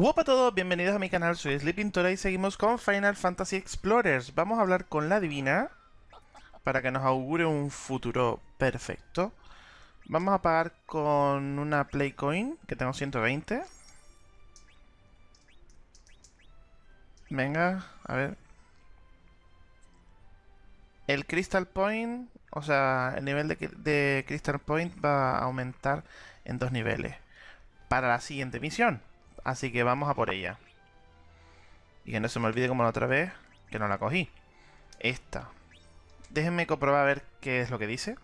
Hola a todos, bienvenidos a mi canal, soy Sleeping Tora y seguimos con Final Fantasy Explorers. Vamos a hablar con la divina para que nos augure un futuro perfecto. Vamos a pagar con una Playcoin, que tengo 120. Venga, a ver. El Crystal Point, o sea, el nivel de Crystal Point va a aumentar en dos niveles. Para la siguiente misión. Así que vamos a por ella. Y que no se me olvide como la otra vez, que no la cogí. Esta. Déjenme comprobar a ver qué es lo que dice.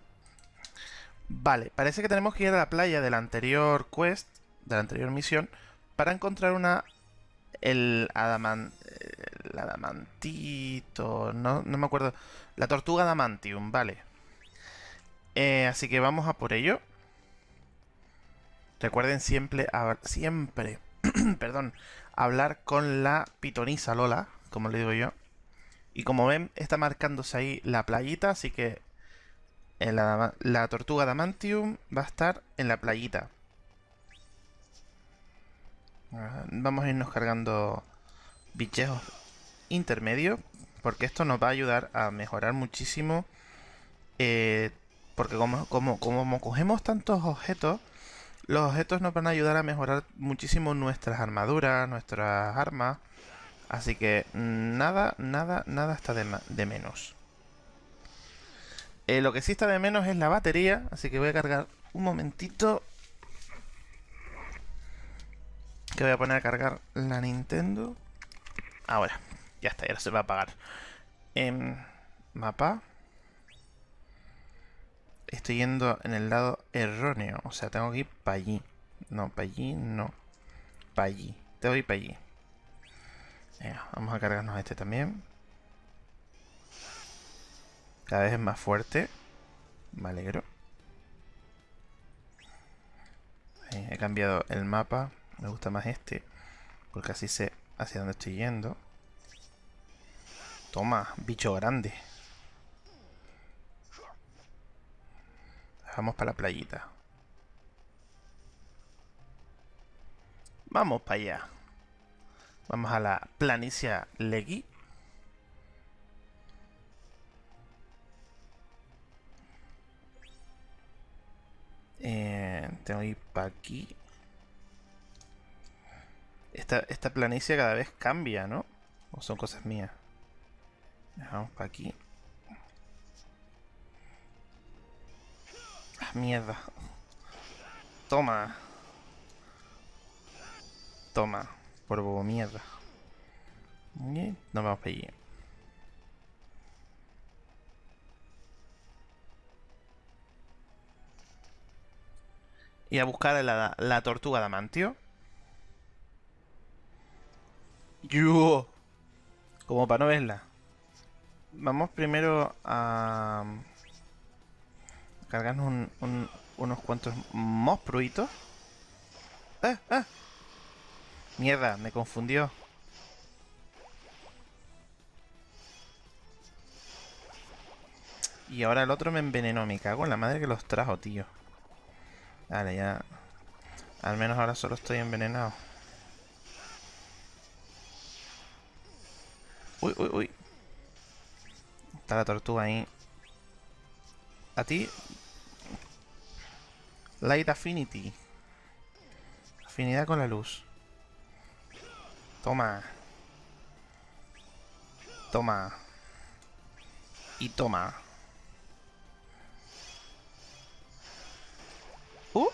Vale, parece que tenemos que ir a la playa de la anterior quest, de la anterior misión, para encontrar una... El, adamant, el adamantito... No, no me acuerdo. La tortuga adamantium, vale. Eh, así que vamos a por ello. Recuerden siempre, siempre perdón, hablar con la pitonisa Lola, como le digo yo. Y como ven, está marcándose ahí la playita, así que la, la tortuga Damantium va a estar en la playita. Ah, vamos a irnos cargando bichejos intermedios, porque esto nos va a ayudar a mejorar muchísimo. Eh, porque como, como, como cogemos tantos objetos, los objetos nos van a ayudar a mejorar muchísimo nuestras armaduras, nuestras armas. Así que nada, nada, nada está de, menos. Eh, lo que sí está de menos es la batería, así que voy a cargar un momentito. Que voy a poner a cargar la Nintendo. Ahora, ya está, ya se va a apagar. En mapa estoy yendo en el lado erróneo. O sea, tengo que ir para allí. No, para allí no. Para allí. Tengo que para allí. vamos a cargarnos este también. Cada vez es más fuerte. Me alegro. he cambiado el mapa. Me gusta más este. Porque así sé hacia dónde estoy yendo. Toma, bicho grande. Vamos para la playita. Vamos para allá. Vamos a la planicia Legui. Eh, tengo que ir para aquí. Esta, esta planicie cada vez cambia, ¿no? ¿O son cosas mías? Vamos para aquí. Mierda. Toma. Toma. Por bobo mierda. Y nos vamos para allí. Y a buscar la, la tortuga de Amantio. Yo. Como para no verla. Vamos primero a cargarnos unos cuantos monstruitos. ¡Ah! ¡Ah! Mierda, me confundió. Y ahora el otro me envenenó. Me cago en la madre que los trajo, tío. Vale, ya... Al menos ahora solo estoy envenenado. Uy, uy, uy. Está la tortuga ahí. A ti Light Affinity. Afinidad con la luz. Toma. Toma. Y toma. Uh.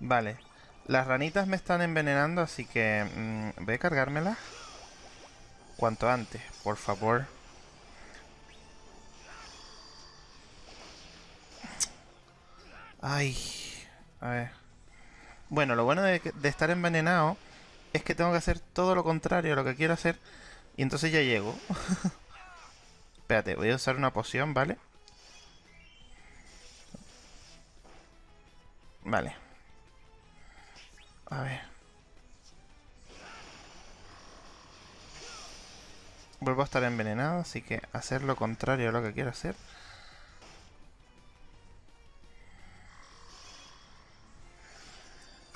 Vale. Las ranitas me están envenenando, así que mm, voy a cargármelas cuanto antes, por favor. Ay, a ver. Bueno, lo bueno de, estar envenenado es que tengo que hacer todo lo contrario a lo que quiero hacer. Y entonces ya llego. Espérate, voy a usar una poción, ¿vale? Vale. A ver. Vuelvo a estar envenenado, así que hacer lo contrario a lo que quiero hacer.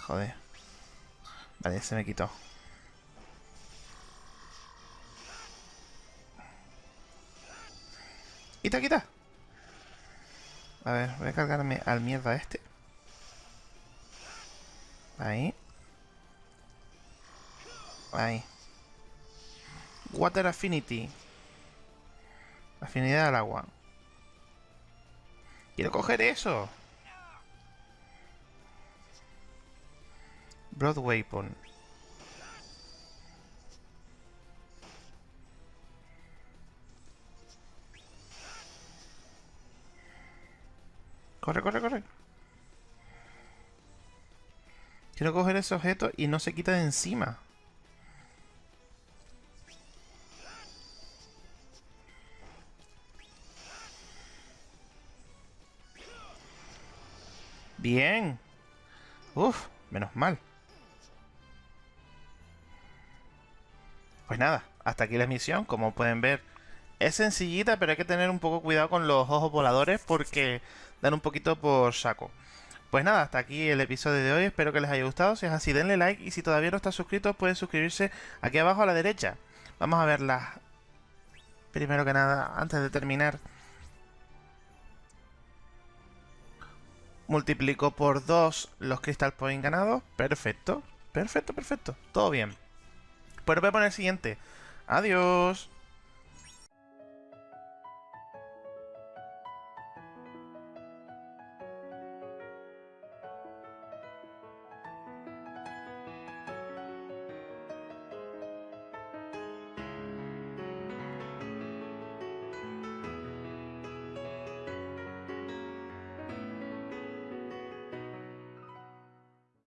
Joder. Vale, se me quitó. Quita, quita. A ver, voy a cargarme al mierda este. Ahí. Ahí. Water Affinity. Afinidad al agua. Quiero coger eso. Broad Weapon. Corre, corre, corre. Quiero coger ese objeto y no se quita de encima. Bien. Uf, menos mal. Pues nada, hasta aquí la misión. Como pueden ver, es sencillita, pero hay que tener un poco cuidado con los ojos voladores porque dan un poquito por saco. Pues nada, hasta aquí el episodio de hoy. Espero que les haya gustado. Si es así, denle like. Y si todavía no está suscrito, pueden suscribirse aquí abajo a la derecha. Vamos a verlas. Primero que nada, antes de terminar. Multiplico por 2 los Crystal Points ganados. Perfecto. Perfecto, perfecto. Todo bien. Pues voy a poner el siguiente. Adiós.